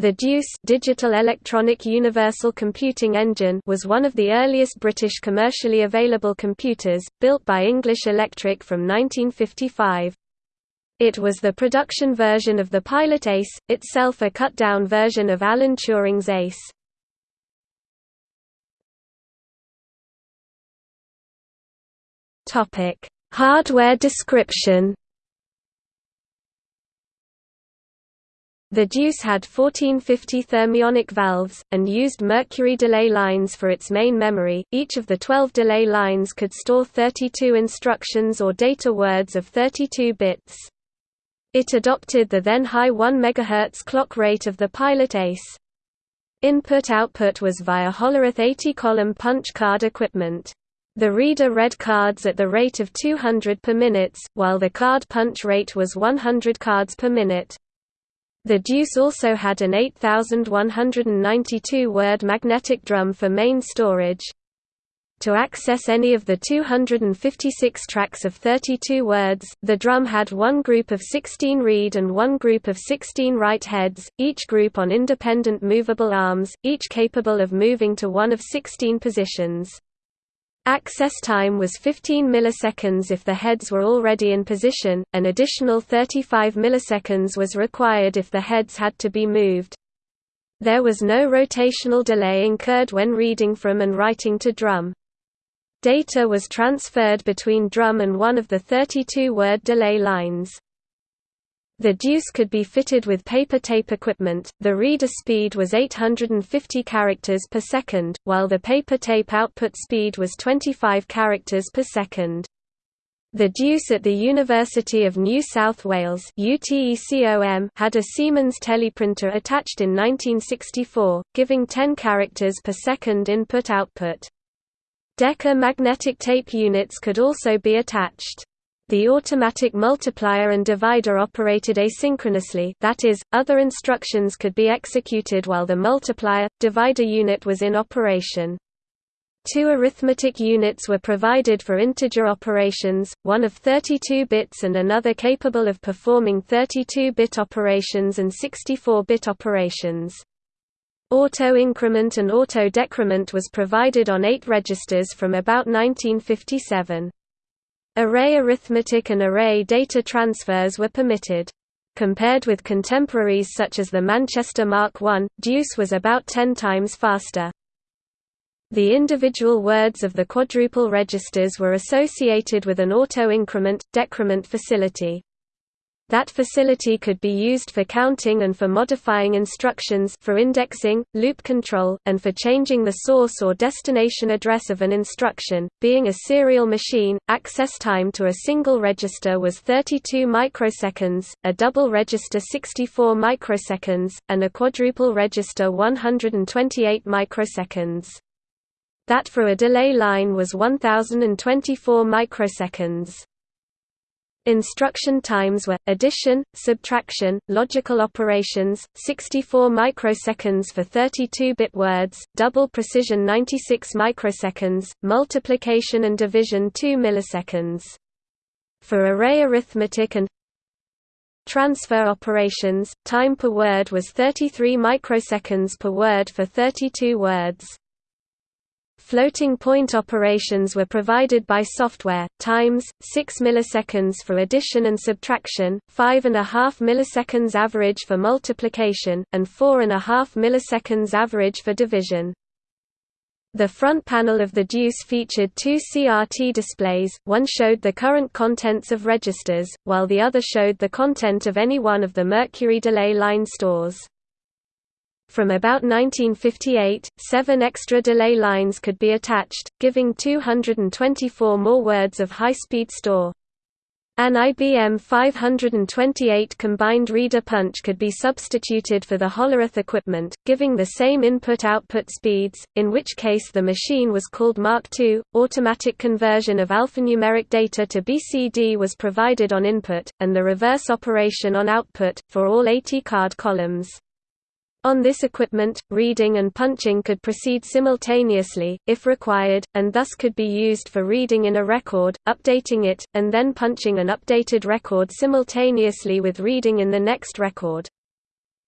The DEUCE Digital Electronic Universal Computing Engine was one of the earliest British commercially available computers, built by English Electric from 1955. It was the production version of the Pilot ACE, itself a cut-down version of Alan Turing's ACE. Hardware description The DEUCE had 1450 thermionic valves, and used mercury delay lines for its main memory. Each of the 12 delay lines could store 32 instructions or data words of 32 bits. It adopted the then high 1 MHz clock rate of the Pilot ACE. Input-output was via Hollerith 80-column punch card equipment. The reader read cards at the rate of 200 per minute, while the card punch rate was 100 cards per minute. The DEUCE also had an 8192-word magnetic drum for main storage. To access any of the 256 tracks of 32 words, the drum had one group of 16 read and one group of 16 write heads, each group on independent movable arms, each capable of moving to one of 16 positions. Access time was 15 milliseconds if the heads were already in position, an additional 35 milliseconds was required if the heads had to be moved. There was no rotational delay incurred when reading from and writing to drum. Data was transferred between drum and one of the 32-word delay lines. The DEUCE could be fitted with paper tape equipment. The reader speed was 850 characters per second, while the paper tape output speed was 25 characters per second. The DEUCE at the University of New South Wales had a Siemens teleprinter attached in 1964, giving 10 characters per second input-output. Decca magnetic tape units could also be attached. The automatic multiplier and divider operated asynchronously that is, other instructions could be executed while the multiplier, divider unit was in operation. Two arithmetic units were provided for integer operations, one of 32 bits and another capable of performing 32-bit operations and 64-bit operations. Auto-increment and auto-decrement was provided on eight registers from about 1957. Array arithmetic and array data transfers were permitted. Compared with contemporaries such as the Manchester Mark I, DEUCE was about 10 times faster. The individual words of the quadruple registers were associated with an auto-increment, decrement facility. That facility could be used for counting and for modifying instructions for indexing, loop control, and for changing the source or destination address of an instruction. Being a serial machine, access time to a single register was 32 microseconds, a double register 64 microseconds, and a quadruple register 128 microseconds. That for a delay line was 1024 microseconds. Instruction times were, addition, subtraction, logical operations, 64 microseconds for 32-bit words, double precision 96 microseconds, multiplication and division 2 milliseconds. For array arithmetic and transfer operations, time per word was 33 microseconds per word for 32 words. Floating point operations were provided by software, times, 6 milliseconds for addition and subtraction, 5.5 milliseconds average for multiplication, and 4.5 milliseconds average for division. The front panel of the DEUCE featured two CRT displays, one showed the current contents of registers, while the other showed the content of any one of the mercury delay line stores. From about 1958, seven extra delay lines could be attached, giving 224 more words of high-speed store. An IBM 528 combined reader punch could be substituted for the Hollerith equipment, giving the same input-output speeds, in which case the machine was called Mark II. Automatic conversion of alphanumeric data to BCD was provided on input, and the reverse operation on output, for all 80 card columns. On this equipment, reading and punching could proceed simultaneously, if required, and thus could be used for reading in a record, updating it, and then punching an updated record simultaneously with reading in the next record.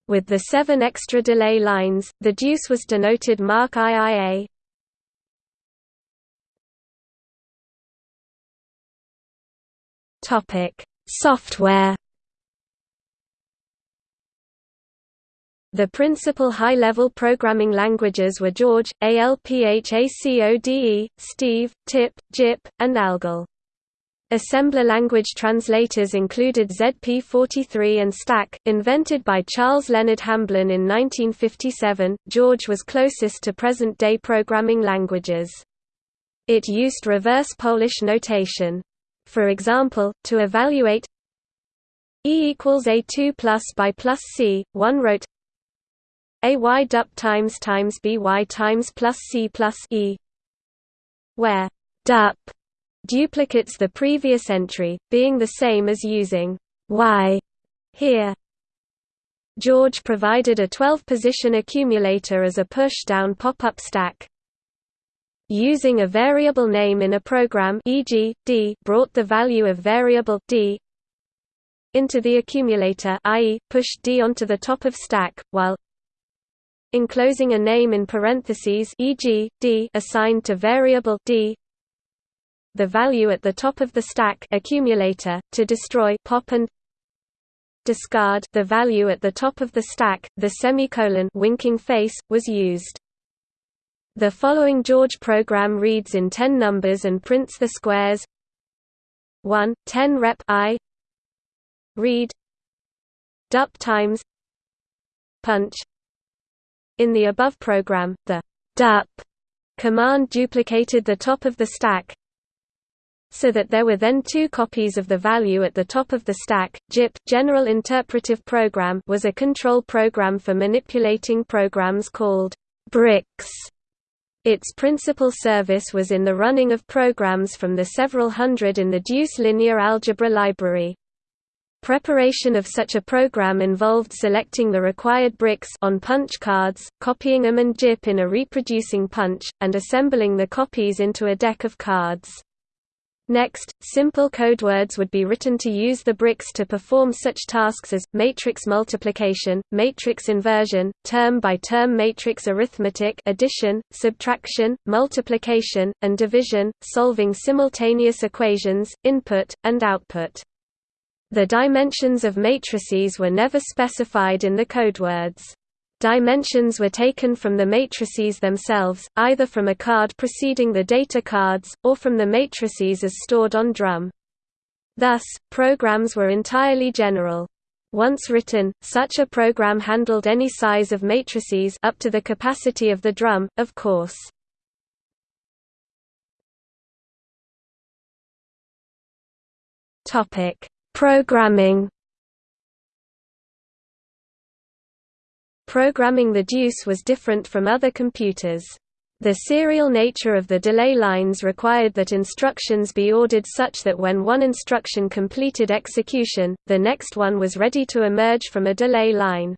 With the seven extra delay lines, the deuce was denoted mark IIA. Software. The principal high-level programming languages were George, ALPHACODE, Steve, TIP, GIP, and ALGOL. Assembler language translators included ZP43 and STAC, invented by Charles Leonard Hamblin in 1957. George was closest to present day programming languages. It used reverse Polish notation. For example, to evaluate E equals A2 plus by plus C, one wrote AY dup times times BY times plus C plus E, where dup duplicates the previous entry, being the same as using y here. George provided a 12-position accumulator as a push-down pop-up stack. Using a variable name in a program e.g., d brought the value of variable d into the accumulator i.e., pushed d onto the top of stack, while enclosing a name in parentheses e.g., d assigned to variable d. The value at the top of the stack accumulator, to destroy pop and discard. The value at the top of the stack, the semicolon winking face, was used. The following George program reads in 10 numbers and prints the squares. 1, 10 rep i. Read. Dup times. Punch in the above program, the dup command duplicated the top of the stack so that there were then two copies of the value at the top of the stack. GIP General Interpretive Program was a control program for manipulating programs called bricks. Its principal service was in the running of programs from the several hundred in the Deuce linear algebra library. Preparation of such a program involved selecting the required bricks on punch cards, copying them and GIP in a reproducing punch, and assembling the copies into a deck of cards. Next, simple code words would be written to use the bricks to perform such tasks as, matrix multiplication, matrix inversion, term-by-term matrix arithmetic addition, subtraction, multiplication, and division, solving simultaneous equations, input, and output. The dimensions of matrices were never specified in the codewords. Dimensions were taken from the matrices themselves, either from a card preceding the data cards, or from the matrices as stored on drum. Thus, programs were entirely general. Once written, such a program handled any size of matrices up to the capacity of the drum, of course. Topic: Programming Programming the deuce was different from other computers. The serial nature of the delay lines required that instructions be ordered such that when one instruction completed execution, the next one was ready to emerge from a delay line.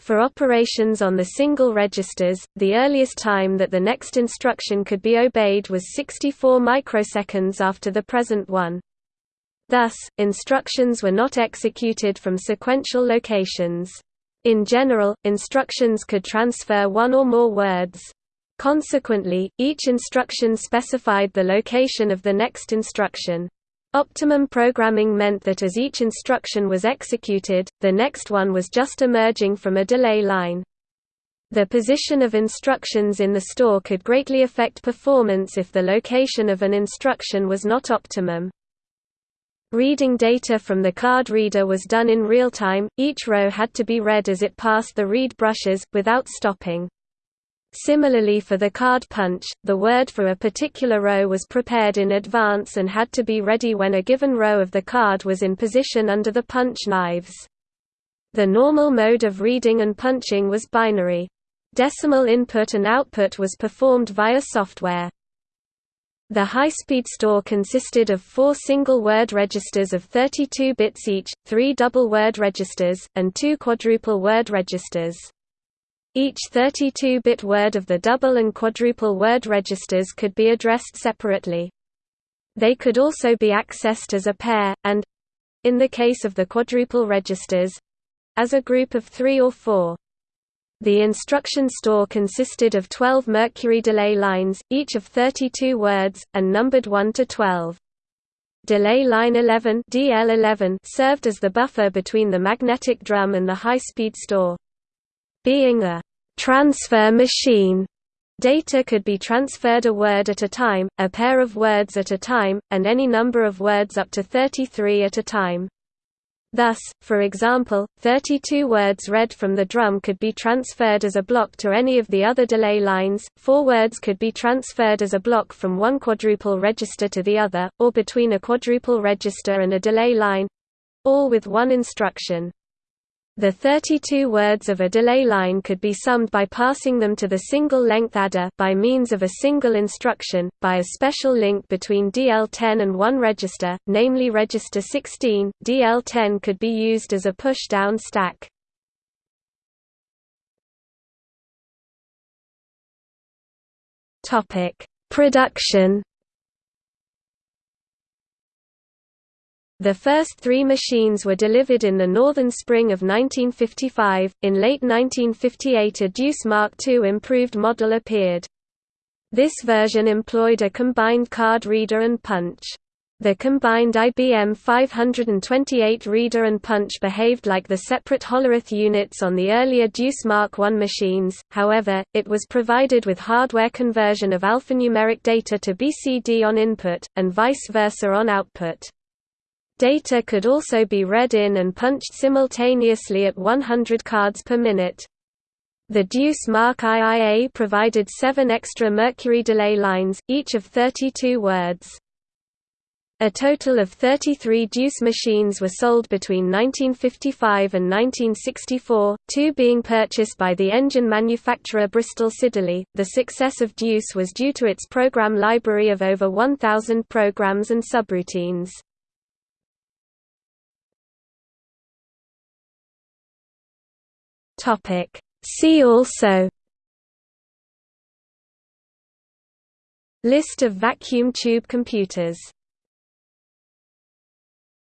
For operations on the single registers, the earliest time that the next instruction could be obeyed was 64 microseconds after the present one. Thus, instructions were not executed from sequential locations. In general, instructions could transfer one or more words. Consequently, each instruction specified the location of the next instruction. Optimum programming meant that as each instruction was executed, the next one was just emerging from a delay line. The position of instructions in the store could greatly affect performance if the location of an instruction was not optimum. Reading data from the card reader was done in real time, each row had to be read as it passed the read brushes, without stopping. Similarly for the card punch, the word for a particular row was prepared in advance and had to be ready when a given row of the card was in position under the punch knives. The normal mode of reading and punching was binary. Decimal input and output was performed via software. The high-speed store consisted of four single-word registers of 32 bits each, three double-word registers, and two quadruple-word registers. Each 32-bit word of the double and quadruple word registers could be addressed separately. They could also be accessed as a pair, and—in the case of the quadruple registers, as a group of three or four. The instruction store consisted of 12 mercury delay lines, each of 32 words, and numbered 1 to 12. Delay line 11, DL11 served as the buffer between the magnetic drum and the high-speed store. Being a transfer machine, data could be transferred a word at a time, a pair of words at a time, and any number of words up to 33 at a time. Thus, for example, 32 words read from the drum could be transferred as a block to any of the other delay lines, 4 words could be transferred as a block from one quadruple register to the other, or between a quadruple register and a delay line—all with one instruction. The 32 words of a delay line could be summed by passing them to the single-length adder by means of a single instruction, by a special link between DL10 and one register, namely register 16. DL10 could be used as a push-down stack. Production The first three machines were delivered in the northern spring of 1955. In late 1958, a Deuce Mark II improved model appeared. This version employed a combined card reader and punch. The combined IBM 528 reader and punch behaved like the separate Hollerith units on the earlier Deuce Mark I machines, however, it was provided with hardware conversion of alphanumeric data to BCD on input, and vice versa on output. Data could also be read in and punched simultaneously at 100 cards per minute. The Deuce Mark IIA provided seven extra mercury delay lines, each of 32 words. A total of 33 Deuce machines were sold between 1955 and 1964, two being purchased by the engine manufacturer Bristol Siddeley. The success of Deuce was due to its program library of over 1,000 programs and subroutines. Topic. See also List of vacuum tube computers